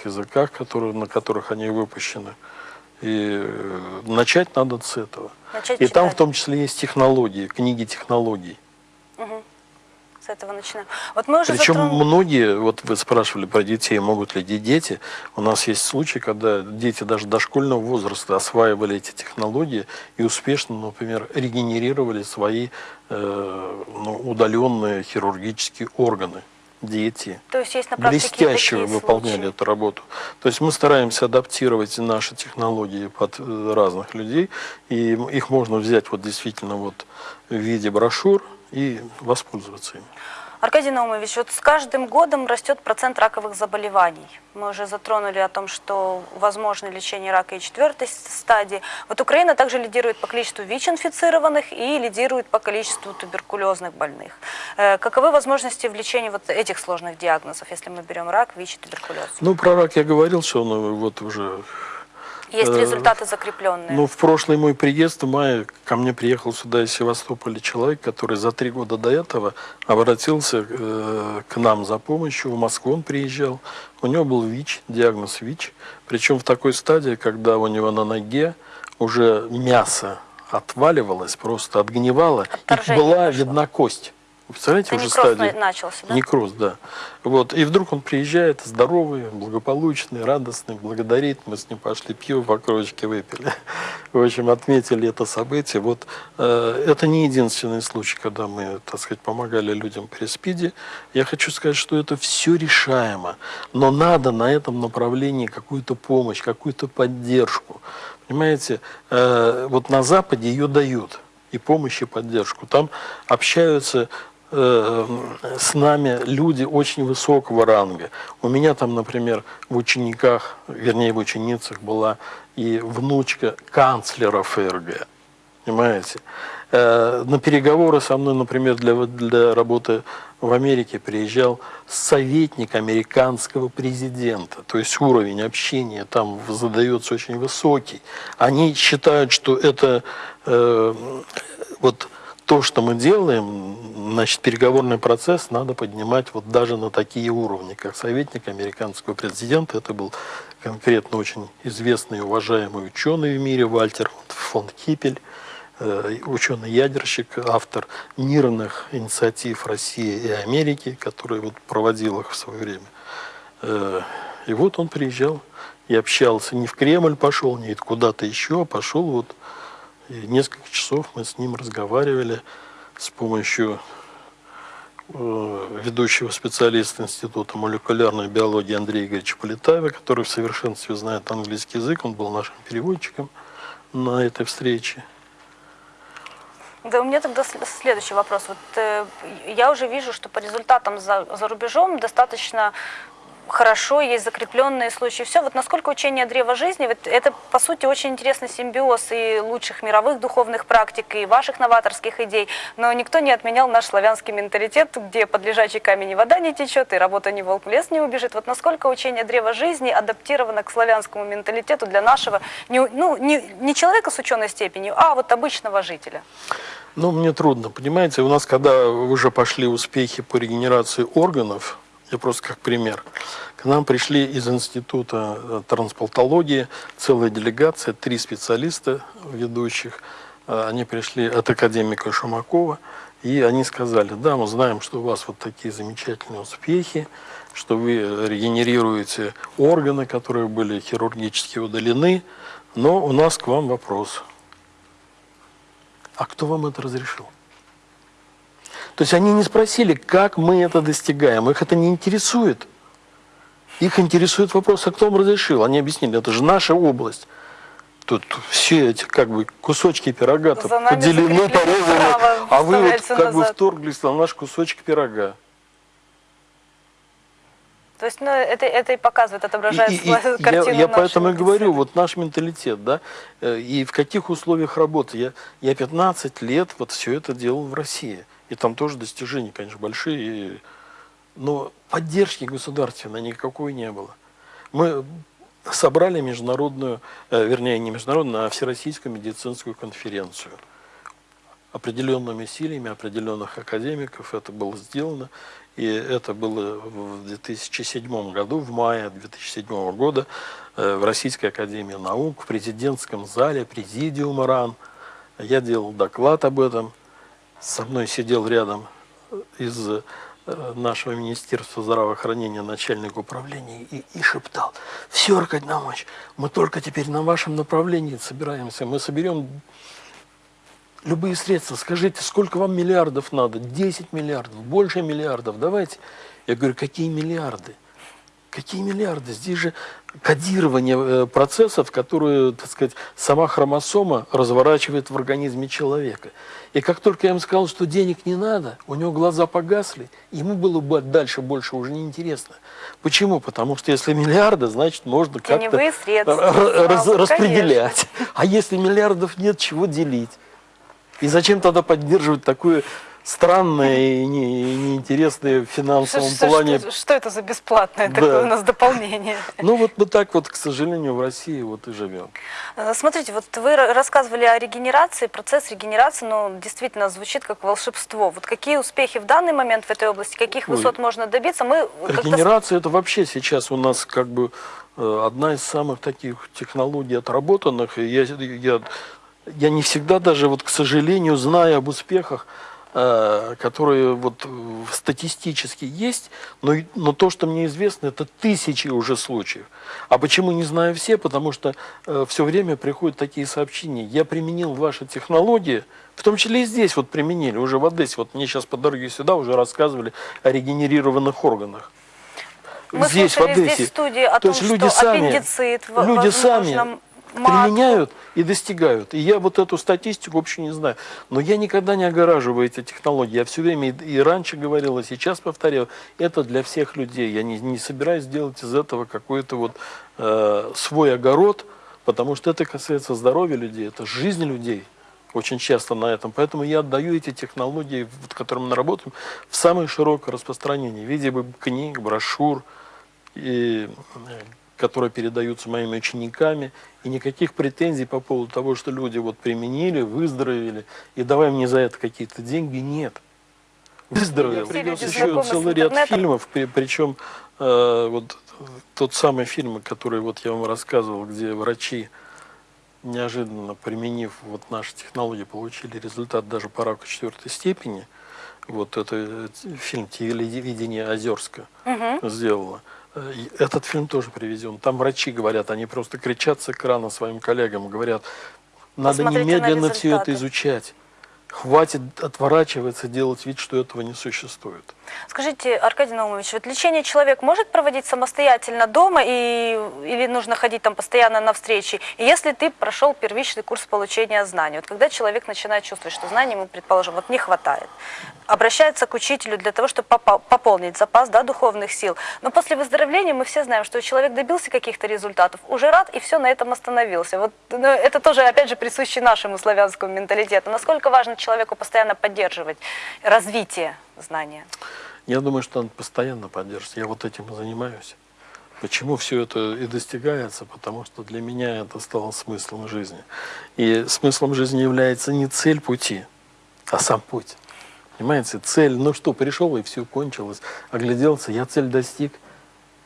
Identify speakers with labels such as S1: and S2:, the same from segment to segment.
S1: тех языках, которые, на которых они выпущены. И э, начать надо с этого.
S2: Начать
S1: И там
S2: читать.
S1: в том числе есть технологии, книги технологий.
S2: С этого начинаем. Вот мы уже
S1: Причем
S2: затронули-
S1: многие, вот вы спрашивали про детей, могут ли де- дети. У нас есть случаи, когда дети даже дошкольного возраста осваивали эти технологии и успешно, например, регенерировали свои э, ну, удаленные хирургические органы. Дети
S2: То есть есть на
S1: блестяще выполняли
S2: случаи.
S1: эту работу. То есть мы стараемся адаптировать наши технологии под э, разных людей, и их можно взять вот действительно вот в виде брошюр и воспользоваться ими.
S2: Аркадий Наумович, вот с каждым годом растет процент раковых заболеваний. Мы уже затронули о том, что возможно лечение рака и четвертой стадии. Вот Украина также лидирует по количеству ВИЧ-инфицированных и лидирует по количеству туберкулезных больных. Э, Каковы возможности в лечении вот этих сложных диагнозов, если мы берем рак, ВИЧ и туберкулез?
S1: Ну, про рак я говорил, что он э, вот уже...
S2: Есть
S1: э,
S2: результаты закрепленные.
S1: Ну, в прошлый мой приезд в мае ко мне приехал сюда из Севастополя человек, который за три года до этого обратился э, к нам за помощью. В Москву он приезжал. У него был ВИЧ, диагноз ВИЧ. Причем в такой стадии, когда у него на ноге уже мясо отваливалось, просто отгнивало, и
S2: Отторжение
S1: была
S2: пошло.
S1: видна кость. Вы представляете,
S2: Это
S1: уже
S2: некроз
S1: стадия?
S2: на- начался, да?
S1: Некроз, да. Вот. И вдруг он приезжает, здоровый, благополучный, радостный, благодарит. Мы с ним пошли пиво по кружечке выпили. В общем, отметили это событие. Вот э, это не единственный случай, когда мы, так сказать, помогали людям при СПИДе. Я хочу сказать, что это все решаемо. Но надо на этом направлении какую-то помощь, какую-то поддержку. Понимаете, э, вот на Западе ее дают. И помощь, и поддержку. Там общаются с нами люди очень высокого ранга. У меня там, например, в учениках, вернее, в ученицах была и внучка канцлера ФРГ. Понимаете? Э, На переговоры со мной, например, для, для работы в Америке приезжал советник американского президента. То есть уровень общения там задается очень высокий. Они считают, что это э, вот то, что мы делаем, значит, переговорный процесс надо поднимать вот даже на такие уровни, как советник американского президента. Это был конкретно очень известный и уважаемый ученый в мире Вальтер фон Кипель, э, ученый-ядерщик, автор мирных инициатив России и Америки, который вот проводил их в свое время. Э, И вот он приезжал и общался. Не в Кремль пошел, не куда-то еще, а пошел вот и несколько часов мы с ним разговаривали с помощью э, ведущего специалиста Института молекулярной биологии Андрея Игоревича Полетаева, который в совершенстве знает английский язык. Он был нашим переводчиком на этой встрече.
S2: Да, у меня тогда сл- следующий вопрос. Вот э, я уже вижу, что по результатам за, за рубежом достаточно хорошо, есть закрепленные случаи. Все, вот насколько учение древа жизни, вот это по сути очень интересный симбиоз и лучших мировых духовных практик, и ваших новаторских идей, но никто не отменял наш славянский менталитет, где под лежачий камень и вода не течет, и работа не волк в лес не убежит. Вот насколько учение древа жизни адаптировано к славянскому менталитету для нашего, не, ну, не, не человека с ученой степенью, а вот обычного жителя.
S1: Ну, мне трудно, понимаете, у нас, когда уже пошли успехи по регенерации органов, я просто как пример, к нам пришли из Института э, трансплантологии целая делегация, три специалиста ведущих, Э, они пришли от академика Шумакова, и они сказали, да, мы знаем, что у вас вот такие замечательные успехи, что вы регенерируете органы, которые были хирургически удалены, но у нас к вам вопрос. А кто вам это разрешил? То есть они не спросили, как мы это достигаем. Их это не интересует. Их интересует вопрос, а кто вам разрешил? Они объяснили, это же наша область. Тут все эти как бы кусочки пирога поделены, порезаны, а вы вот как бы
S2: назад.
S1: вторглись на наш кусочек пирога.
S2: То есть, ну, это, это и показывает, отображает
S1: И- и- я,
S2: картину
S1: я
S2: нашей
S1: поэтому и говорю, вот наш менталитет, да, э, и в каких условиях работы. Я, я 15 лет вот все это делал в России. И там тоже достижения, конечно, большие. но поддержки государственной никакой не было. Мы собрали международную, э, вернее, не международную, а всероссийскую медицинскую конференцию. определенными силами определенных академиков это было сделано. И это было в 2007 году, в мае 2007 года, э, в Российской Академии Наук, в президентском зале, президиум РАН. Я делал доклад об этом. Со мной сидел рядом из э, нашего Министерства здравоохранения начальник управления и, и шептал, все, Аркадий Наумович, мы только теперь на вашем направлении собираемся, мы соберем любые средства, скажите, сколько вам миллиардов надо? 10 миллиардов, больше миллиардов, давайте. Я говорю, какие миллиарды? Какие миллиарды? Здесь же кодирование э, процессов, которые, так сказать, сама хромосома разворачивает в организме человека. И как только я ему сказал, что денег не надо, у него глаза погасли, ему было бы дальше больше уже неинтересно. Почему? Потому что если миллиарды, значит, можно как-то раз, распределять. А если миллиардов нет, чего делить? И зачем тогда поддерживать такое странное и, не, и неинтересное в финансовом
S2: что,
S1: плане?
S2: Что, что это за бесплатное да. такое у нас дополнение?
S1: Ну вот мы так вот, к сожалению, в России вот и живем.
S2: Э, смотрите, вот вы рассказывали о регенерации, процесс регенерации, ну, действительно звучит как волшебство. Вот какие успехи в данный момент в этой области, каких Ой. высот можно добиться? Мы
S1: Регенерация это вообще сейчас у нас как бы э, одна из самых таких технологий отработанных. И я, я я не всегда даже, вот, к сожалению, знаю об успехах, которые вот статистически есть, но, но то, что мне известно, это тысячи уже случаев. А почему не знаю все? Потому что э, все время приходят такие сообщения. Я применил ваши технологии, в том числе и здесь вот применили, уже в Одессе. Вот мне сейчас по дороге сюда уже рассказывали о регенерированных органах.
S2: Мы здесь, в Одессе. здесь в студии о то том, есть люди что сами, аппендицит,
S1: люди сами применяют и достигают. И я вот эту статистику вообще не знаю. Но я никогда не огораживаю эти технологии. Я все время и, раньше говорил, и сейчас повторяю, это для всех людей. Я не, не собираюсь делать из этого какой-то вот э, свой огород, потому что это касается здоровья людей, это жизнь людей очень часто на этом. Поэтому я отдаю эти технологии, вот, которыми мы работаем, в самое широкое распространение в виде книг, брошюр и э, которые передаются моими учениками, и никаких претензий по поводу того, что люди вот применили, выздоровели, и давай мне за это какие-то деньги, нет. Выздоровел. Привез еще целый ряд фильмов, при, причем э, вот тот самый фильм, который вот я вам рассказывал, где врачи, неожиданно применив вот наши технологии, получили результат даже по раку четвертой степени. Вот это э, фильм «Телевидение Озерска» угу. сделала. Этот фильм тоже привезен. Там врачи говорят, они просто кричат с экрана своим коллегам, говорят, надо Посмотрите немедленно все это изучать. Хватит отворачиваться, делать вид, что этого не существует.
S2: Скажите, Аркадий Наумович, вот лечение человек может проводить самостоятельно дома и, или нужно ходить там постоянно на встречи? И если ты прошел первичный курс получения знаний, вот когда человек начинает чувствовать, что знаний ему, предположим, вот не хватает, обращается к учителю для того, чтобы пополнить запас да, духовных сил. Но после выздоровления мы все знаем, что человек добился каких-то результатов, уже рад и все на этом остановился. Вот ну, это тоже, опять же, присуще нашему славянскому менталитету. Насколько важно человеку постоянно поддерживать развитие знания?
S1: Я думаю, что надо постоянно поддерживать. Я вот этим и занимаюсь. Почему все это и достигается? Потому что для меня это стало смыслом жизни. И смыслом жизни является не цель пути, а сам путь. Понимаете, цель, ну что, пришел и все кончилось. Огляделся, я цель достиг.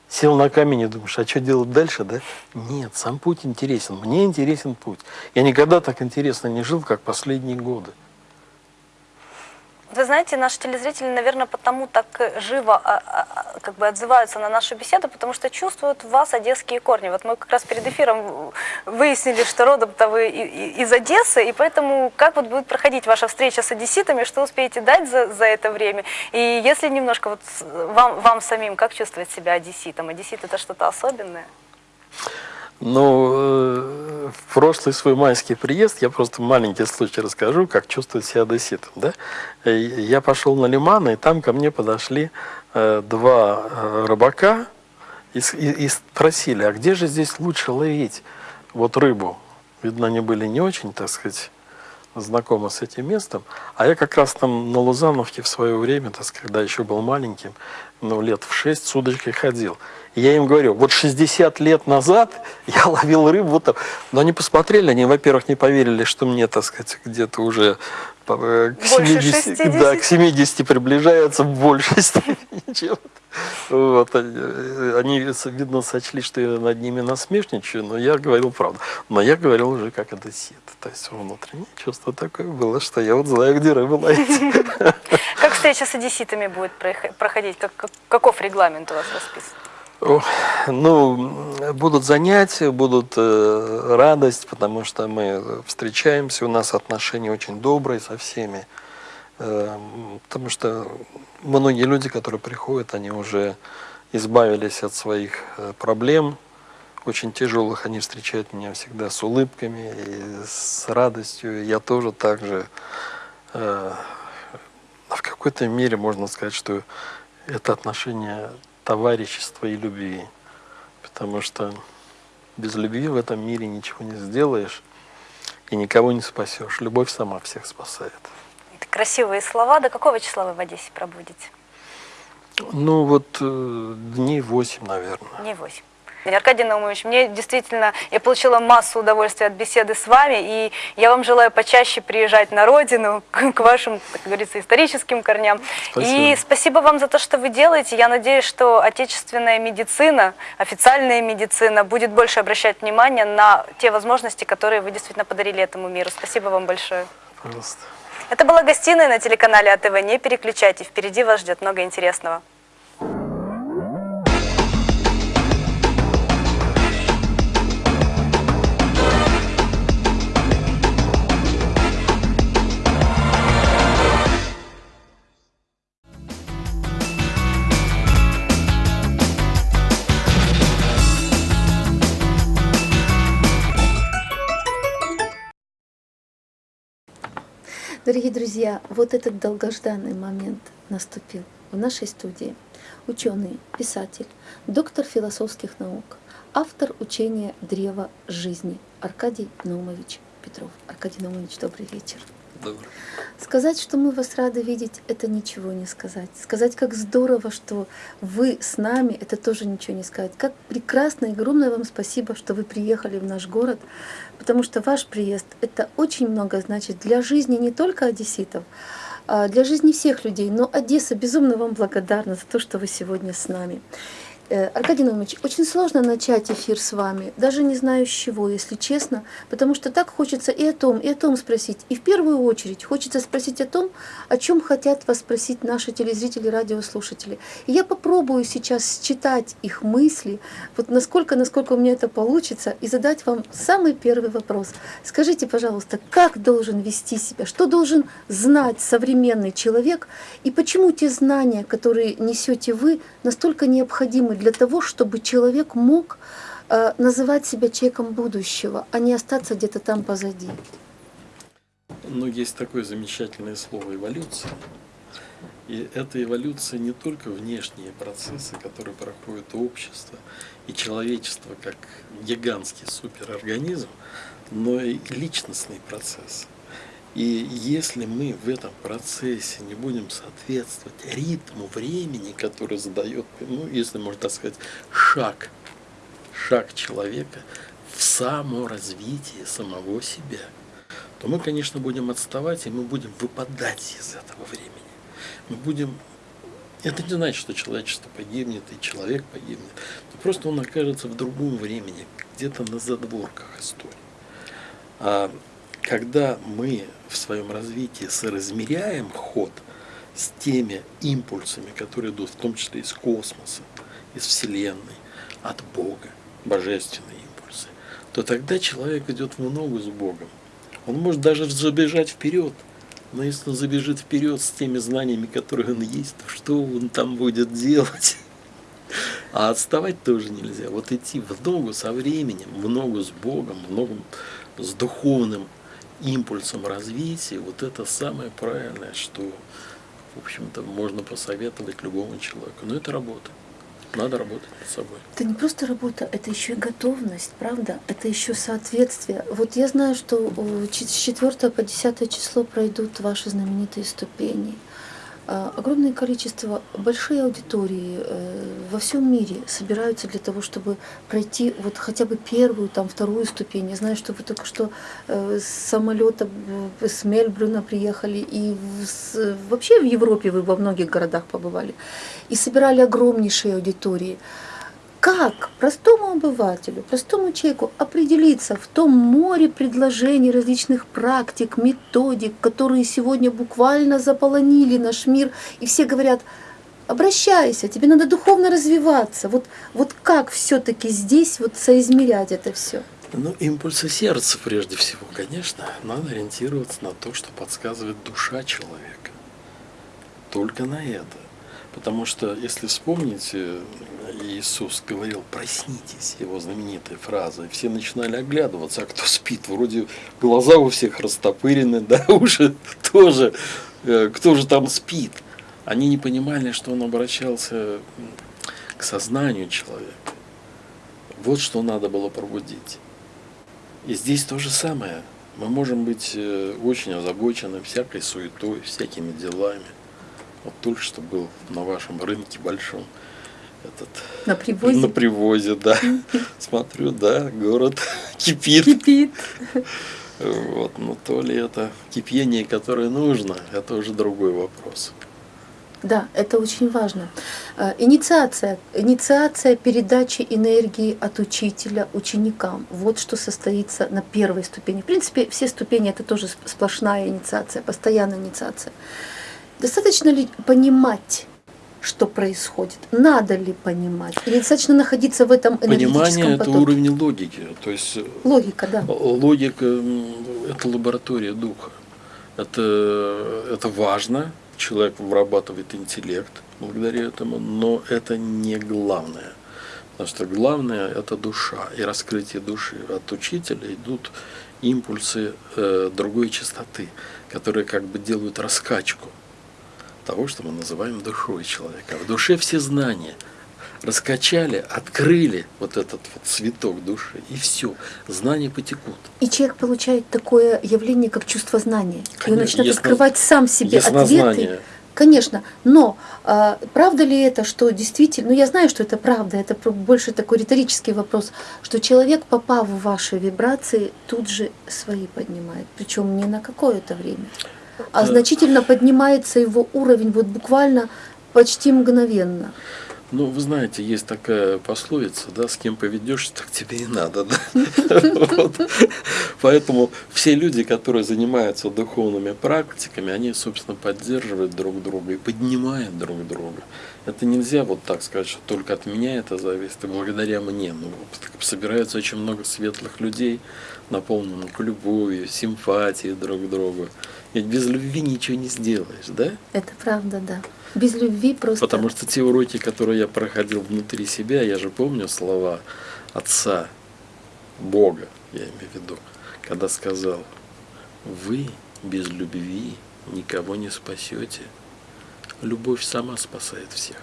S1: Сел на камень и думаешь, а что делать дальше, да? Нет, сам путь интересен. Мне интересен путь. Я никогда так интересно не жил, как последние годы.
S2: Вы знаете, наши телезрители, наверное, потому так живо а, а, а, как бы отзываются на нашу беседу, потому что чувствуют в вас одесские корни. Вот мы как раз перед эфиром выяснили, что родом-то вы из Одессы, и поэтому как вот будет проходить ваша встреча с одесситами, что успеете дать за, за это время? И если немножко вот вам, вам самим, как чувствовать себя одесситом? Одессит это что-то особенное?
S1: Ну, э, в прошлый свой майский приезд, я просто маленький случай расскажу, как чувствовать себя одесситом. Да? Я пошел на Лиман, и там ко мне подошли э, два э, рыбака и, и, и спросили, а где же здесь лучше ловить вот рыбу? Видно, они были не очень, так сказать, знакомы с этим местом. А я как раз там на Лузановке в свое время, так сказать, когда еще был маленьким, ну, лет в шесть с удочкой ходил. Я им говорю, вот 60 лет назад я ловил рыбу, вот, но они посмотрели, они, во-первых, не поверили, что мне, так сказать, где-то уже к
S2: Больше
S1: 70,
S2: 60?
S1: да, к 70 приближаются в большей степени, чем вот, они, они, видно, сочли, что я над ними насмешничаю, но я говорил правду. Но я говорил уже как одессит. То есть внутреннее чувство такое было, что я вот знаю, где рыбу ловить.
S2: Как встреча с одесситами будет проходить? Как, как- каков регламент у вас расписан?
S1: Ну, будут занятия, будут э, радость, потому что мы встречаемся, у нас отношения очень добрые со всеми. Э, потому что многие люди, которые приходят, они уже избавились от своих э, проблем, очень тяжелых, они встречают меня всегда с улыбками и с радостью. Я тоже так же э, в какой-то мере можно сказать, что это отношение товарищества и любви. Потому что без любви в этом мире ничего не сделаешь и никого не спасешь. Любовь сама всех спасает.
S2: Это красивые слова. До какого числа вы в Одессе пробудете?
S1: Ну вот э, дней восемь, наверное.
S2: Не 8. Аркадий Наумович, мне действительно, я получила массу удовольствия от беседы с вами, и я вам желаю почаще приезжать на родину, к вашим, как говорится, историческим корням.
S1: Спасибо.
S2: И спасибо вам за то, что вы делаете. Я надеюсь, что отечественная медицина, официальная медицина будет больше обращать внимание на те возможности, которые вы действительно подарили этому миру. Спасибо вам большое.
S1: Пожалуйста.
S2: Это была гостиная на телеканале АТВ. Не переключайте, впереди вас ждет много интересного.
S3: Дорогие друзья, вот этот долгожданный момент наступил в нашей студии. Ученый, писатель, доктор философских наук, автор учения «Древо жизни» Аркадий Наумович Петров. Аркадий Наумович, добрый вечер.
S1: Добрый.
S3: Сказать, что мы вас рады видеть, это ничего не сказать. Сказать, как здорово, что вы с нами, это тоже ничего не сказать. Как прекрасно и огромное вам спасибо, что вы приехали в наш город, потому что ваш приезд — это очень много значит для жизни не только одесситов, а для жизни всех людей. Но Одесса безумно вам благодарна за то, что вы сегодня с нами. Э, Аркадий Наумович, очень сложно начать эфир с вами, даже не знаю с чего, если честно, потому что так хочется и о том, и о том спросить. И в первую очередь хочется спросить о том, о чем хотят вас спросить наши телезрители, радиослушатели. И я попробую сейчас считать их мысли, вот насколько, насколько у меня это получится, и задать вам самый первый вопрос. Скажите, пожалуйста, как должен вести себя, что должен знать современный человек, и почему те знания, которые несете вы, настолько необходимы для того, чтобы человек мог э, называть себя человеком будущего, а не остаться где-то там позади.
S1: Ну, есть такое замечательное слово эволюция. И эта эволюция не только внешние процессы, которые проходит общество и человечество как гигантский суперорганизм, но и личностный процесс. И если мы в этом процессе не будем соответствовать ритму времени, который задает, ну, если можно так сказать, шаг, шаг человека в саморазвитии самого себя, то мы, конечно, будем отставать, и мы будем выпадать из этого времени. Мы будем... Это не значит, что человечество погибнет, и человек погибнет. Но просто он окажется в другом времени, где-то на задворках истории. Когда мы в своем развитии соразмеряем ход с теми импульсами, которые идут в том числе из космоса, из Вселенной, от Бога, божественные импульсы, то тогда человек идет в ногу с Богом. Он может даже забежать вперед, но если он забежит вперед с теми знаниями, которые он есть, то что он там будет делать? А отставать тоже нельзя. Вот идти в ногу со временем, в ногу с Богом, в ногу с духовным импульсом развития, вот это самое правильное, что, в общем-то, можно посоветовать любому человеку. Но это работа. Надо работать над собой.
S3: Это не просто работа, это еще и готовность, правда? Это еще соответствие. Вот я знаю, что э, с 4 по 10 число пройдут ваши знаменитые ступени. А, Огромное количество, большие аудитории э, во всем мире собираются для того, чтобы пройти вот хотя бы первую, там, вторую ступень. Я знаю, что вы только что э, с самолета в- с Мельбурна приехали, и вообще в Европе вы во многих городах побывали, и собирали огромнейшие аудитории. Как простому обывателю, простому человеку определиться в том море предложений, различных практик, методик, которые сегодня буквально заполонили наш мир, и все говорят, обращайся, тебе надо духовно развиваться. Вот, вот как все-таки здесь вот соизмерять это все?
S1: Ну, импульсы сердца прежде всего, конечно. Надо ориентироваться на то, что подсказывает душа человека. Только на это. Потому что, если вспомните, Иисус говорил, проснитесь, его знаменитая фраза, все начинали оглядываться, а кто спит, вроде глаза у всех растопырены, да, уши тоже, Э, кто же там спит. Они не понимали, что он обращался к сознанию человека. Вот что надо было пробудить. И здесь то же самое. Мы можем быть э, очень озабочены всякой суетой, всякими делами. Вот только что был на вашем рынке большом этот
S3: На привозе
S1: на привозе, да. Смотрю, да, город кипит.
S3: кипит.
S1: Вот, но то ли это кипение, которое нужно, это уже другой вопрос.
S3: Да, это очень важно. Э, Инициация, инициация передачи энергии от учителя ученикам. Вот что состоится на первой ступени. В принципе, все ступени это тоже сп- сплошная инициация, постоянная инициация. Достаточно ли понимать, что происходит? Надо ли понимать? Или достаточно находиться в этом энергетическом
S1: Понимание – это уровень логики. То есть э,
S3: Логика, да.
S1: Логика это лаборатория духа. Это, это важно, человек вырабатывает интеллект благодаря этому, но это не главное. Потому что главное – это душа и раскрытие души. От учителя идут импульсы э, другой частоты, которые как бы делают раскачку того, что мы называем душой человека. В душе все знания – раскачали, открыли вот этот вот цветок души, и все, знания потекут.
S3: И человек получает такое явление, как чувство знания. И он
S1: Конечно,
S3: начинает
S1: ясно-
S3: открывать сам себе ответы. Конечно, но а, правда ли это, что действительно, ну я знаю, что это правда, это больше такой риторический вопрос, что человек, попав в ваши вибрации, тут же свои поднимает, причем не на какое-то время, а значительно поднимается его уровень, вот буквально почти мгновенно.
S1: Ну, вы знаете, есть такая пословица, да, с кем поведешься, так тебе и надо, да. Поэтому все люди, которые занимаются духовными практиками, они, собственно, поддерживают друг друга и поднимают друг друга. Это нельзя вот так сказать, что только от меня это зависит, и благодаря мне. Ну, собирается очень много светлых людей, наполненных любовью, симпатией друг к другу. Ведь без любви ничего не сделаешь, да?
S3: Это правда, да. Без любви просто...
S1: Потому что те уроки, которые я проходил внутри себя, я же помню слова Отца, Бога, я имею в виду, когда сказал, вы без любви никого не спасете. Любовь сама спасает всех.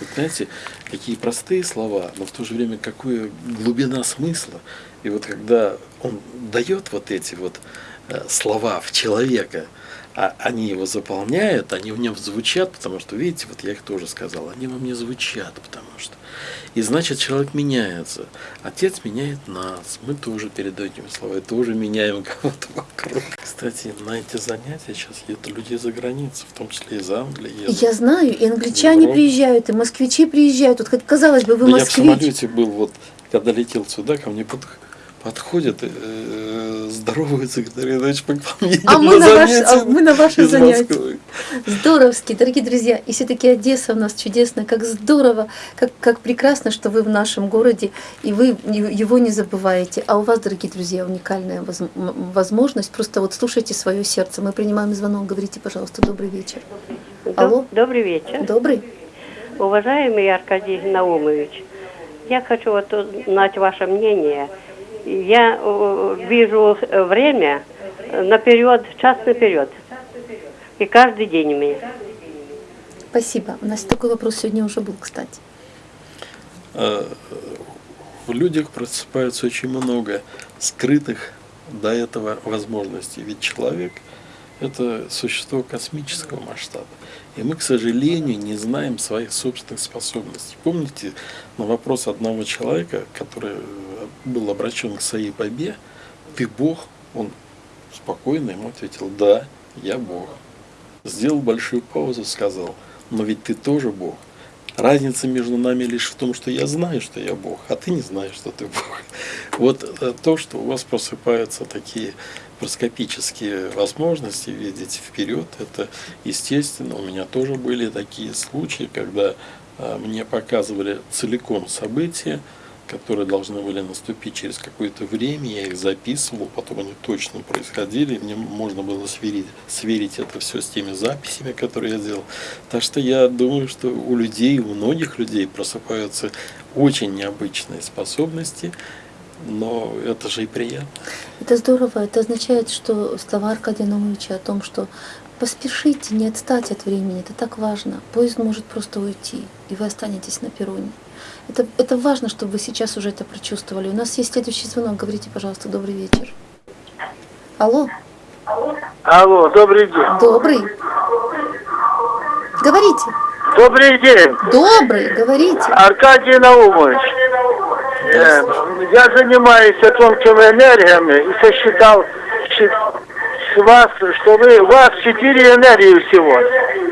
S1: Вот знаете, какие простые слова, но в то же время какая глубина смысла. И вот когда он дает вот эти вот э, слова в человека, а они его заполняют, они в нем звучат, потому что, видите, вот я их тоже сказал, они во мне звучат, потому что. И значит, человек меняется. Отец меняет нас, мы тоже передаем этими словами, тоже меняем кого-то вокруг. Кстати, на эти занятия сейчас едут люди из-за границы, в том числе из Англии. едут.
S3: Я знаю, и англичане приезжают, и москвичи приезжают. Вот, казалось бы, вы
S1: Да я в
S3: москвич.
S1: самолете был, вот, когда летел сюда, ко мне под- подходят, э, здороваются, говорят, к вам едем
S3: А мы на, ваш- а мы на ваши занятия.
S1: Москвы».
S3: Здоровски, дорогие друзья. И все-таки Одесса у нас чудесная. Как здорово, как, как прекрасно, что вы в нашем городе, и вы его не забываете. А у вас, дорогие друзья, уникальная возможность. Просто вот слушайте свое сердце. Мы принимаем звонок. Говорите, пожалуйста, добрый вечер. Алло.
S4: Доб- Добрый вечер.
S3: Добрый?
S4: Уважаемый Аркадий Наумович, я хочу вот узнать ваше мнение. Я э, вижу э, время наперед, час наперед. И каждый день у меня.
S3: Спасибо. У нас такой вопрос сегодня уже был, кстати.
S1: Э, В людях просыпается очень много скрытых до этого возможностей. Ведь человек это существо космического масштаба. И мы, к сожалению, не знаем своих собственных способностей. Помните на вопрос одного человека, который был обращен к своей побе, ты Бог? Он спокойно ему ответил, да, я Бог. Сделал большую паузу, сказал, но ведь ты тоже Бог. Разница между нами лишь в том, что я знаю, что я Бог, а ты не знаешь, что ты Бог. Вот э, то, что у вас просыпаются такие проскопические возможности видеть вперед, это естественно. У меня тоже были такие случаи, когда э, мне показывали целиком события, которые должны были наступить через какое-то время, я их записывал, потом они точно происходили, мне можно было сверить, сверить это все с теми записями, которые я делал. Так что я думаю, что у людей, у многих людей просыпаются очень необычные способности, но это же и приятно.
S3: Это здорово. Это означает, что слова Аркадия Наумовича о том, что поспешите, не отстать от времени, это так важно. Поезд может просто уйти, и вы останетесь на перроне. Это, это важно, чтобы вы сейчас уже это прочувствовали. У нас есть следующий звонок. Говорите, пожалуйста, добрый вечер. Алло.
S5: Алло, добрый день.
S3: Добрый. Говорите.
S5: Добрый день,
S3: Добрый, говорите.
S5: Аркадий Наумович. Э, Я занимаюсь тонкими энергиями и сосчитал с вас, что вы, у вас четыре энергии всего.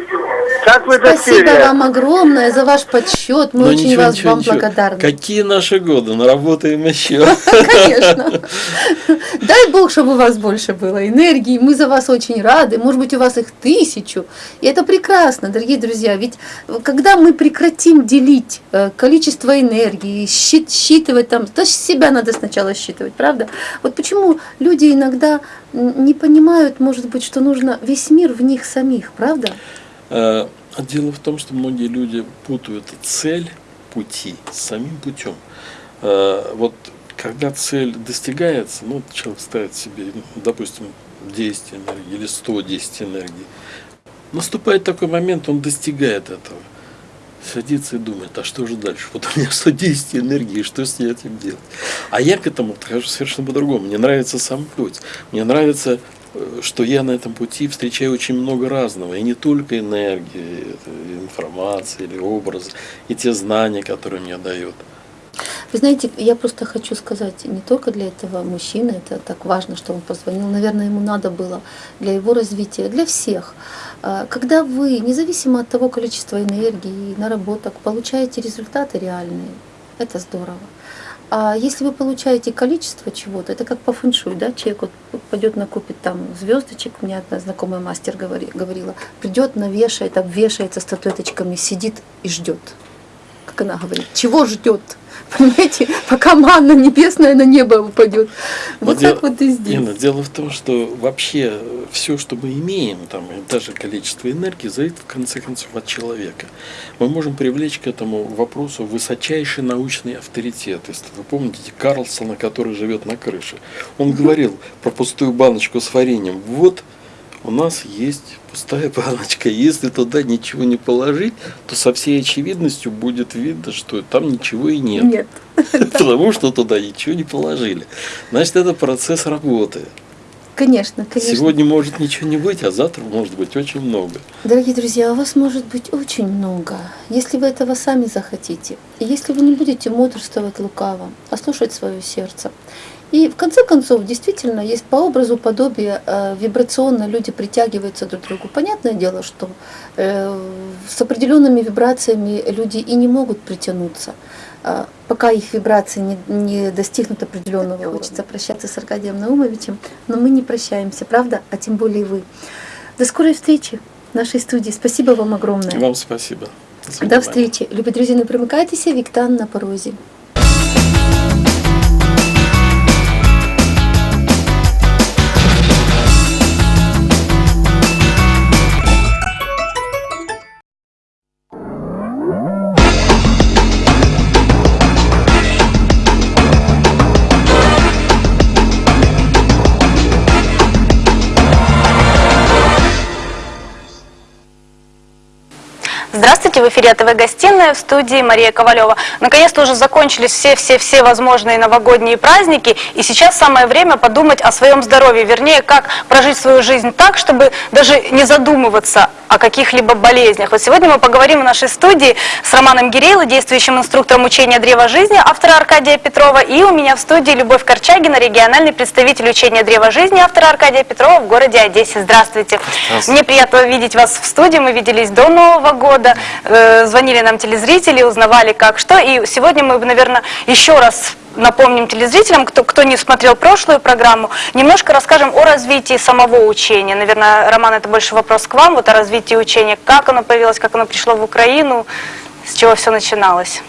S5: Как вы?
S3: Спасибо вам огромное за ваш подсчет. Мы
S1: Но
S3: очень
S1: ничего,
S3: вас
S1: ничего,
S3: вам
S1: ничего.
S3: благодарны.
S1: Какие наши годы? Наработаем еще.
S3: Конечно. Дай Бог, чтобы у вас больше было энергии. Мы за вас очень рады. Может быть, у вас их тысячу. И это прекрасно, дорогие друзья. Ведь когда мы прекратим делить э, количество энергии, счит- считывать там, то себя надо сначала считывать, правда? Вот почему люди иногда не понимают, может быть, что нужно весь мир в них самих, правда?
S1: Э, Дело в том, что многие люди путают цель пути с самим путем. Э, Вот когда цель достигается, ну, человек ставит себе, ну, допустим, 10 энергий или 110 энергий, наступает такой момент, он достигает этого. Садится и думает, а что же дальше? Вот у меня 110 энергии, что с этим делать? А я к этому подхожу совершенно по-другому. Мне нравится сам путь. Мне нравится что я на этом пути встречаю очень много разного, и не только энергии, информации или образы, и те знания, которые мне дают.
S3: Вы знаете, я просто хочу сказать, не только для этого мужчины, это так важно, что он позвонил, наверное, ему надо было для его развития, для всех. А, Когда вы, независимо от того количества энергии, наработок, получаете результаты реальные, это здорово. А если вы получаете количество чего-то, это как по фэншуй, да, человек вот пойдет накупит там звездочек, у меня одна знакомая мастер говори- говорила, придет, навешает, обвешается статуэточками, сидит и ждет. Как она говорит, чего ждет? Понимаете, пока манна небесная на небо упадет.
S1: Но
S3: Вот
S1: дело-
S3: так вот и здесь.
S1: Инна, дело в том, что вообще все, что мы имеем, там, даже количество энергии, зависит в конце концов от человека. Мы можем привлечь к этому вопросу высочайший научный авторитет. Если вы помните Карлсона, который живет на крыше, он говорил про пустую баночку с вареньем. Вот у нас есть пустая баночка. Если туда ничего не положить, то со всей очевидностью будет видно, что там ничего и нет.
S3: Нет.
S1: Потому что туда ничего не положили. Значит, это процесс работы.
S3: Конечно, конечно.
S1: Сегодня может ничего не быть, а завтра может быть очень много.
S3: Дорогие друзья, у вас может быть очень много, если вы этого сами захотите. И если вы не будете мудрствовать лукаво, а слушать свое сердце. И в конце концов, действительно, есть по образу подобия э, вибрационно люди притягиваются друг к другу. Понятное дело, что э, с определенными вибрациями люди и не могут притянуться, э, пока их вибрации не, не достигнут определенного. Хочется прощаться с Аркадием Наумовичем, но мы не прощаемся, правда? А тем более вы. До скорой встречи в нашей студии. Спасибо вам огромное.
S1: Вам спасибо.
S3: До
S1: свидания.
S3: встречи. Любі друзі, не примикайтеся, Віктан на порозі.
S2: Здравствуйте, в эфире АТВ «Гостиная» в студии Мария Ковалева. Наконец-то уже закончились все-все-все возможные новогодние праздники, и сейчас самое время подумать о своем здоровье, вернее, как прожить свою жизнь так, чтобы даже не задумываться о каких-либо болезнях. Вот сегодня мы поговорим в нашей студии с Романом Гирейло, действующим инструктором учения «Древо жизни», автора Аркадия Петрова, и у меня в студии Любовь Корчагина, региональный представитель учения «Древо жизни», автора Аркадия Петрова в городе Одессе. Здравствуйте.
S6: Здравствуйте.
S2: Мне приятно видеть вас в студии, мы виделись до Нового года. Э, звонили нам телезрители, узнавали как что, и сегодня мы, наверное, еще раз напомним телезрителям, кто, кто не смотрел прошлую программу, немножко расскажем о развитии самого учения. Наверное, Роман, это больше вопрос к вам, вот о развитии учения, как оно появилось, как оно пришло в Украину, с чего все начиналось.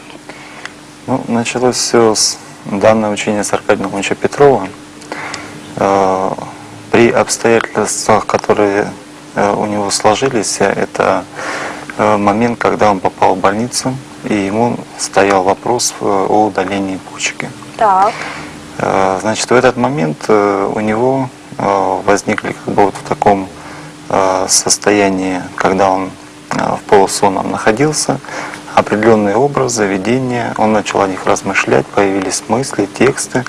S6: Ну, началось все с данное учение с Аркадием Ильича Петрова. Э, При обстоятельствах, которые э, у него сложились, это момент, когда он попал в больницу, и ему стоял вопрос э, о удалении почки.
S2: Так.
S6: Э, Значит, в этот момент э, у него э, возникли как бы вот в таком э, состоянии, когда он э, в полусонном находился, определенные образы, видения, он начал о них размышлять, появились мысли, тексты,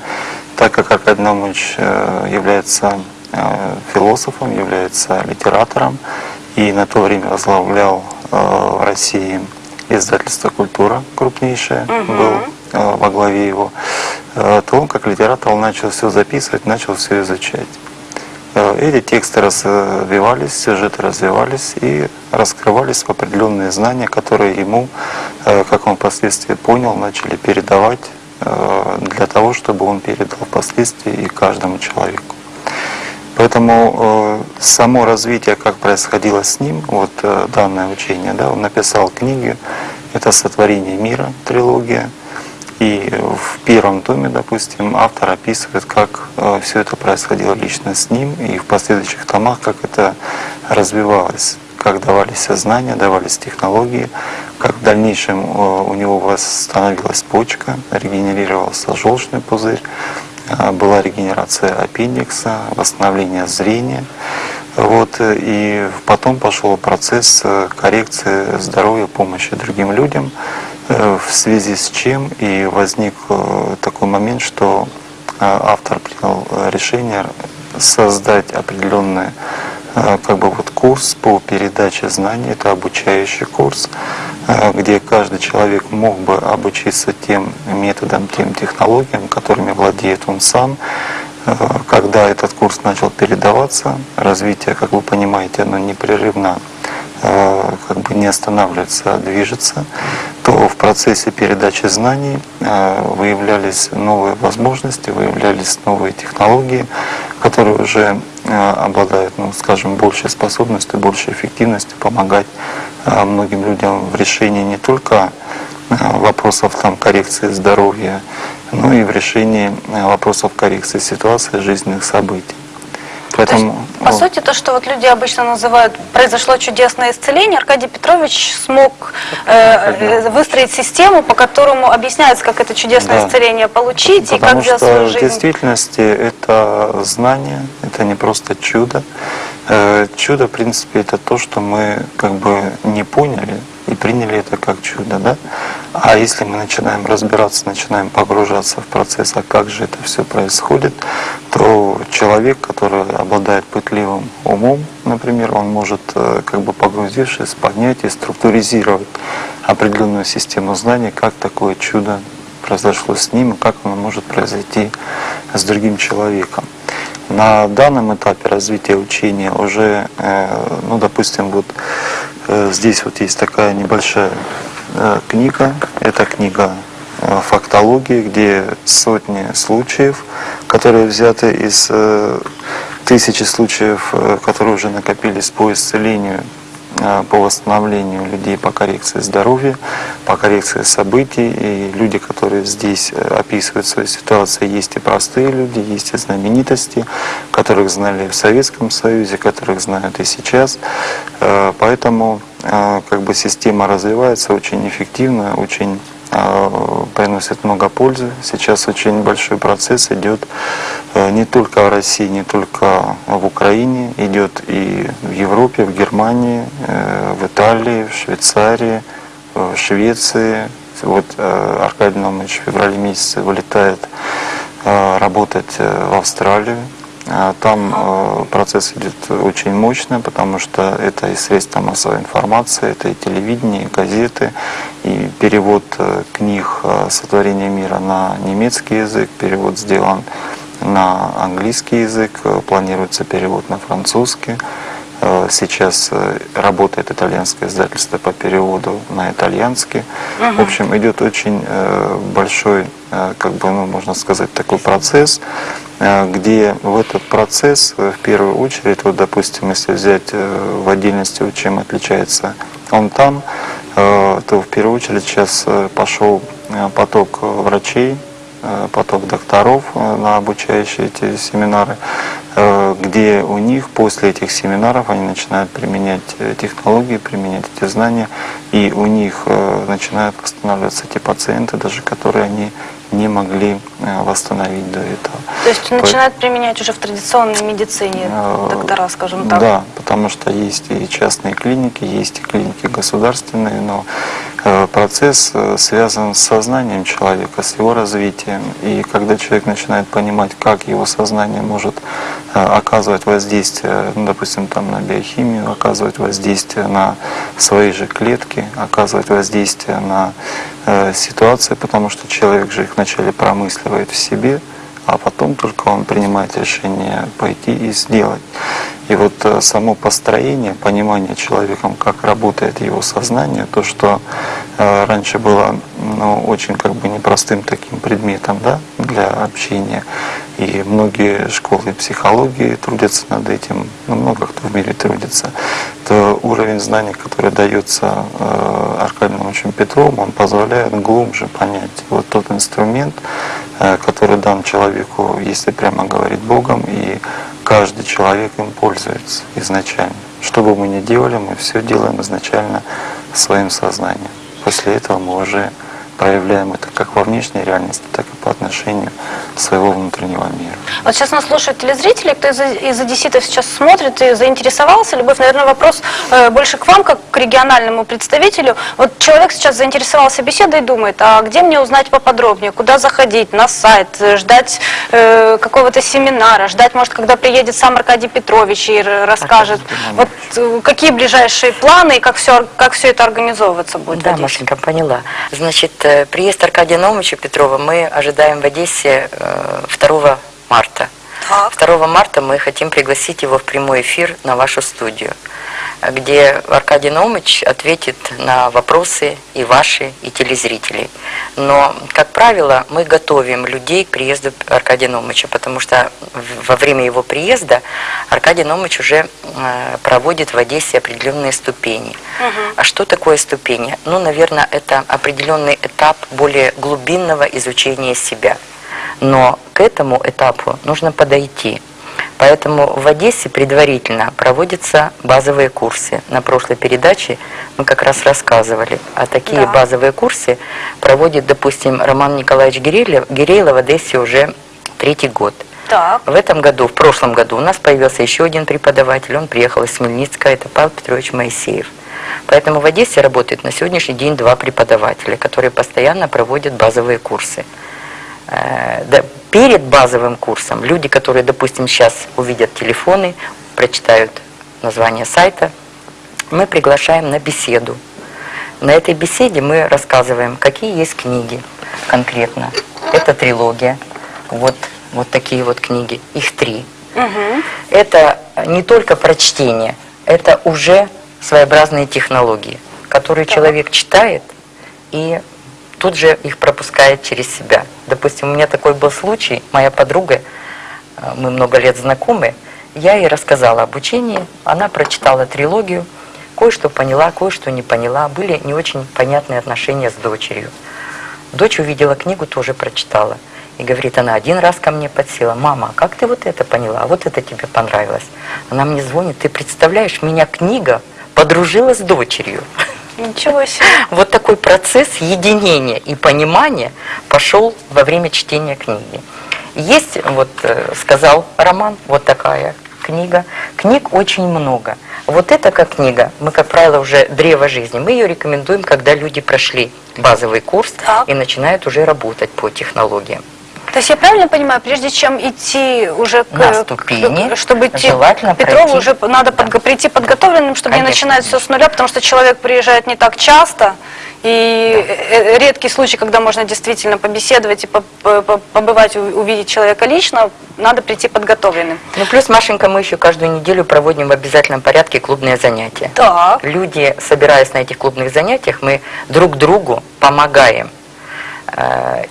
S6: так как Аркадий Наумович э, является э, философом, является литератором и на то время возглавлял э, в России издательство «Культура» крупнейшее, был э, во главе его, э, то он как литератор начал все записывать, начал все изучать. Э, Эти тексты развивались, сюжеты развивались и раскрывались в определенные знания, которые ему, э, как он впоследствии понял, начали передавать э, для того, чтобы он передал впоследствии и каждому человеку. Поэтому э, само развитие, как происходило с ним, вот э, данное учение, да, он написал книги, это «Сотворение мира», трилогия, и в первом томе, допустим, автор описывает, как все это происходило лично с ним, и в последующих томах, как это развивалось, как давались знания, давались технологии, как в дальнейшем э, у него восстановилась почка, регенерировался желчный пузырь, э, была регенерация аппендикса, восстановление зрения. Вот, и потом пошел процесс э, коррекции здоровья, помощи другим людям, э, в связи с чем и возник э, такой момент, что автор принял решение создать определенный как бы вот курс по передаче знаний, это обучающий курс, где каждый человек мог бы обучиться тем методам, тем технологиям, которыми владеет он сам. Э, Когда этот курс начал передаваться, развитие, как вы понимаете, оно непрерывно э, как бы не останавливается, а движется, то в процессе передачи знаний э, выявлялись новые возможности, выявлялись новые технологии, которые уже э, обладают, ну, скажем, большей способностью, большей эффективностью помогать э, многим людям в решении не только э, вопросов там, коррекции здоровья, но и в решении вопросов коррекции ситуации, жизненных событий.
S2: То есть,
S6: Поэтому,
S2: по
S6: ну,
S2: сути, то, что вот люди обычно называют «произошло чудесное исцеление», Аркадий Петрович смог э, э, выстроить систему, по которому объясняется, как это чудесное
S6: Да.
S2: исцеление получить и как
S6: Потому что
S2: свою
S6: в
S2: жизнь.
S6: действительности это знание, это не просто чудо. Э, Чудо, в принципе, это то, что мы как бы не поняли и приняли это как чудо, да? А если мы начинаем разбираться, начинаем погружаться в процесс, а как же это все происходит, то человек, который обладает пытливым умом, например, он может, э, как бы погрузившись, понять и структуризировать определенную систему знаний, как такое чудо произошло с ним как оно может произойти с другим человеком. На данном этапе развития учения уже, э, ну, допустим, вот э, здесь вот есть такая небольшая книга, это книга э, фактологии, где сотни случаев, которые взяты из э, тысячи случаев, э, которые уже накопились по исцелению. э, по восстановлению людей, по коррекции здоровья, по коррекции событий. И люди, которые здесь э, описывают свою ситуацию, есть и простые люди, есть и знаменитости, которых знали в Советском Союзе, которых знают и сейчас. Э, Поэтому э, как бы система развивается очень эффективно, очень э, приносит много пользы. Сейчас очень большой процесс идет э, не только в России, не только в Украине, идет и в Европе, в Германии, э, в Италии, в Швейцарии, в Швеции. Вот э, Аркадий Наумович в феврале месяце вылетает э, работать э, в Австралию. Там э, процесс идет очень мощно, потому что это и средства массовой информации, это и телевидение, и газеты, и перевод э, книг э, «Сотворение мира» на немецкий язык, перевод сделан на английский язык, э, планируется перевод на французский. Э, Сейчас э, работает итальянское издательство по переводу на итальянский. В общем, идет очень большой, как бы, ну, можно сказать, такой процесс, где в этот процесс, в первую очередь, вот, допустим, если взять в отдельности, чем отличается он там, то в первую очередь сейчас пошел поток врачей, поток докторов э, на обучающие эти семинары, э, где у них после этих семинаров они начинают применять э, технологии, применять эти знания, и у них э, начинают восстанавливаться те пациенты, даже которые они не могли э, восстановить до этого.
S2: То есть
S6: По-
S2: начинают применять уже в традиционной медицине
S6: Э,
S2: доктора, скажем так.
S6: Да, потому что есть и частные клиники, есть и клиники государственные, но э, процесс э, связан с сознанием человека, с его развитием. И когда человек начинает понимать, как его сознание может э, оказывать воздействие, ну, допустим, там, на биохимию, оказывать воздействие на свои же клетки, оказывать воздействие на э, ситуации, потому что человек же их вначале промысливает в себе, а потом только он принимает решение пойти и сделать. И вот э, само построение, понимание человеком, как работает его сознание, то, что э, раньше было ну, очень как бы непростым таким предметом да, для общения, и многие школы психологии трудятся над этим, ну, много кто в мире трудится, то уровень знаний, который дается э, Аркадием Ивановичем Петровым, он позволяет глубже понять вот тот инструмент, который дан человеку, если прямо говорить Богом, и каждый человек им пользуется изначально. Что бы мы ни делали, мы все делаем изначально своим сознанием. После этого мы уже проявляем это как во внешней реальности, так и по отношению своего внутреннего мира.
S2: Вот сейчас нас слушают телезрители, кто из, из одесситов сейчас смотрит и заинтересовался. Любовь, наверное, вопрос э, больше к вам, как к региональному представителю. Вот человек сейчас заинтересовался беседой и думает, а где мне узнать поподробнее, куда заходить, на сайт, э, ждать э, какого-то семинара, ждать, может, когда приедет сам Аркадий Петрович и расскажет. Вот э, какие ближайшие планы и как все, как все это организовываться будет
S7: Да? Машенька, поняла. Значит, приезд Аркадия Наумовича Петрова мы ожидаем в Одессе э, 2 марта. 2 марта мы хотим пригласить его в прямой эфир на вашу студию, где Аркадий Наумович ответит на вопросы и ваши, и телезрителей. Но, как правило, мы готовим людей к приезду Аркадия Наумовича, потому что во время его приезда Аркадий Наумович уже э, проводит в Одессе определенные ступени. А что такое ступени? Ну, наверное, это определенный этап более глубинного изучения себя. Но к этому этапу нужно подойти. Поэтому в Одессе предварительно проводятся базовые курсы. На прошлой передаче мы как раз рассказывали, а такие
S2: Да.
S7: базовые курсы проводит, допустим, Роман Николаевич Гирейлов, Гирейлов в Одессе уже третий год.
S2: Так.
S7: В этом году, в прошлом году у нас появился еще один преподаватель, он приехал из Хмельницка, это Павел Петрович Моисеев. Поэтому в Одессе работает на сегодняшний день два преподавателя, которые постоянно проводят базовые курсы. Э, да, перед базовым курсом люди, которые, допустим, сейчас увидят телефоны, прочитают название сайта, мы приглашаем на беседу. На этой беседе мы рассказываем, какие есть книги конкретно. Это трилогия, вот, вот такие вот книги, их три. Это не только прочтение, это уже своеобразные технологии, которые человек читает и тут же их пропускает через себя. Допустим, у меня такой был случай, моя подруга, э, мы много лет знакомы, я ей рассказала об учении, она прочитала трилогию, кое-что поняла, кое-что не поняла, были не очень понятные отношения с дочерью. Дочь увидела книгу, тоже прочитала. И говорит, она один раз ко мне подсела, мама, как ты вот это поняла, а вот это тебе понравилось. Она мне звонит, ты представляешь, меня книга подружила с дочерью.
S2: Ничего себе.
S7: Вот такой процесс единения и понимания пошел во время чтения книги. Есть, вот э, сказал Роман, вот такая книга. Книг очень много. Вот эта как книга, мы, как правило, уже древо жизни, мы ее рекомендуем, когда люди прошли базовый курс
S2: Так.
S7: и начинают уже работать по технологиям.
S2: То есть я правильно понимаю, прежде чем идти уже к,
S7: На
S2: к-
S7: ступени,
S2: чтобы идти
S7: желательно
S2: к Петрову,
S7: пройти.
S2: уже надо
S7: Да.
S2: прийти подготовленным, чтобы не
S7: Конечно,
S2: начинать все с нуля, потому что человек приезжает не так часто, и э, э, редкий случай, когда можно действительно побеседовать и по- по- по- побывать, увидеть человека лично, надо прийти подготовленным.
S7: Ну, плюс, Машенька, мы еще каждую неделю проводим в обязательном порядке клубные занятия.
S2: Так.
S7: Люди, собираясь на этих клубных занятиях, мы друг другу помогаем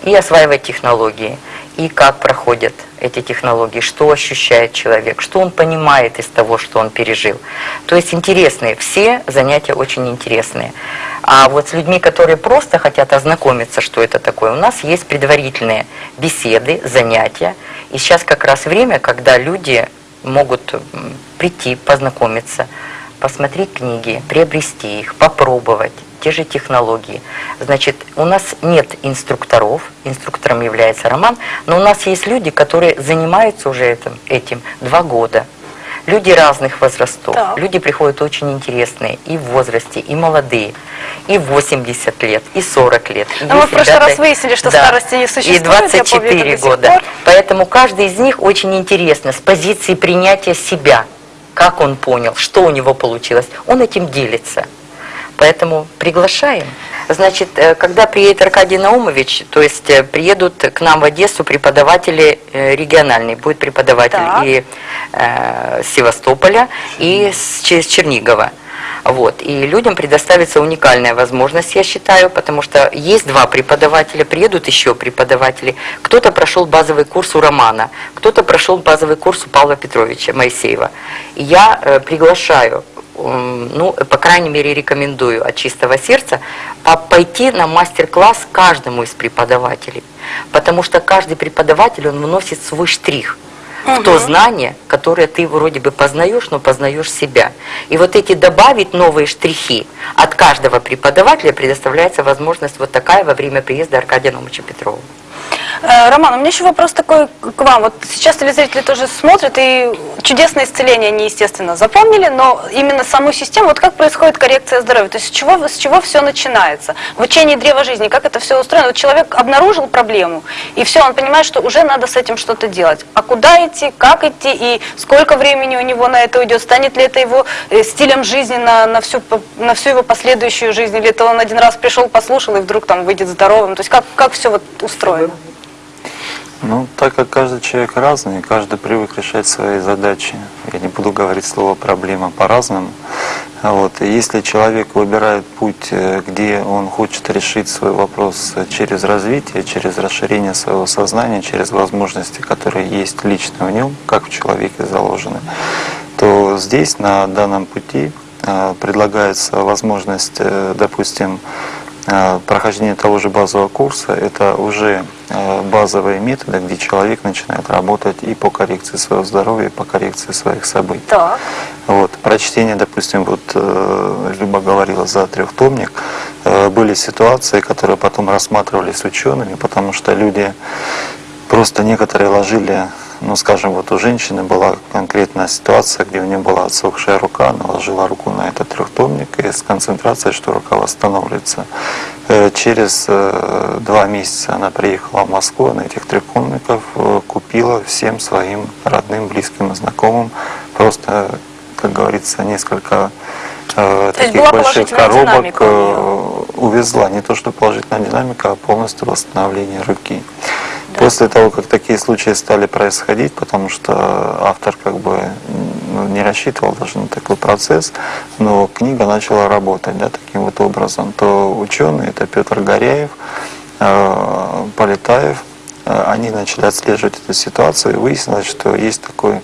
S7: и осваивать технологии, и как проходят эти технологии, что ощущает человек, что он понимает из того, что он пережил. То есть интересные, все занятия очень интересные. А вот с людьми, которые просто хотят ознакомиться, что это такое, у нас есть предварительные беседы, занятия. И сейчас как раз время, когда люди могут прийти, познакомиться, посмотреть книги, приобрести их, попробовать те же технологии. Значит, у нас нет инструкторов, инструктором является Роман, но у нас есть люди, которые занимаются уже этим, этим два года. Люди разных возрастов.
S2: Так.
S7: Люди приходят очень интересные и в возрасте, и молодые, и 80 лет, и 40 лет. И
S2: Но мы
S7: есть
S2: в прошлый
S7: ребята-
S2: раз выяснили, что
S7: Да.
S2: старости не существует,
S7: И
S2: я помню это
S7: 24
S2: до сих
S7: года. Поэтому каждый из них очень интересно с позиции принятия себя, как он понял, что у него получилось. Он этим делится. Поэтому приглашаем. Значит, э, когда приедет Аркадий Наумович, то есть э, приедут к нам в Одессу преподаватели э, региональные. Будет преподаватель
S2: Так.
S7: и э, Севастополя, и с с Чернигова. Вот. И людям предоставится уникальная возможность, я считаю, потому что есть два преподавателя, приедут еще преподаватели. Кто-то прошел базовый курс у Романа, кто-то прошел базовый курс у Павла Петровича Моисеева. И я э, приглашаю, ну, по крайней мере, рекомендую от чистого сердца по- пойти на мастер-класс каждому из преподавателей. Потому что каждый преподаватель, он вносит свой штрих в то знание, которое ты вроде бы познаешь, но познаешь себя. И вот эти добавить новые штрихи от каждого преподавателя предоставляется возможность вот такая во время приезда Аркадия Номыча Петрова.
S2: Э, Роман, у меня еще вопрос такой к вам. Вот сейчас телезрители тоже смотрят, и чудесное исцеление они, естественно, запомнили, но именно саму систему, вот как происходит коррекция здоровья, то есть с чего, с чего все начинается? В учении древа жизни, как это все устроено? Вот человек обнаружил проблему, и все, он понимает, что уже надо с этим что-то делать. А куда идти, как идти, и сколько времени у него на это уйдет? Станет ли это его э, стилем жизни на, на, всю, на всю его последующую жизнь, или это он один раз пришел, послушал, и вдруг там выйдет здоровым? То есть как, как все вот устроено?
S6: Ну, так как каждый человек разный, каждый привык решать свои задачи. Я не буду говорить слово проблема по-разному. Вот. Если человек выбирает путь, э, где он хочет решить свой вопрос э, через развитие, через расширение своего сознания, через возможности, которые есть лично в нем, как в человеке заложены, то здесь, на данном пути, э, предлагается возможность, допустим, прохождение того же базового курса, это уже э, базовые методы, где человек начинает работать и по коррекции своего здоровья, и по коррекции своих событий.
S2: Так.
S6: Вот, прочтение, допустим, вот э, Люба говорила за трехтомник, э, были ситуации, которые потом рассматривались учеными, потому что люди просто некоторые ложили, ну скажем, вот у женщины была конкретная ситуация, где у нее была отсохшая рука, она ложила руку на этот трехтомник и с концентрацией, что рука восстанавливается. Э, Через э, два месяца она приехала в Москву, она этих трехтомников э, купила всем своим родным, близким и знакомым, просто, как говорится, несколько
S2: То
S6: таких больших коробок увезла. Не то, что положительная динамика, а полностью восстановление руки. После того, как такие случаи стали происходить, потому что автор как бы ну, не рассчитывал даже на такой процесс, но книга начала работать да, таким вот образом, то ученые, это Петр Горяев, э, Полетаев, э, они начали отслеживать эту ситуацию, и выяснилось, что есть такой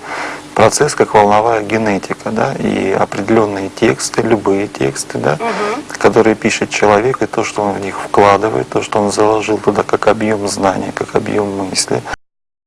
S6: процесс, как волновая генетика, да, и определенные тексты, любые тексты, да, которые пишет человек, и то, что он в них вкладывает, то, что он заложил туда как объем знания, как объем мысли,